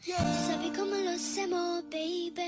Al come. Tú sabes cómo lo hacemos, baby.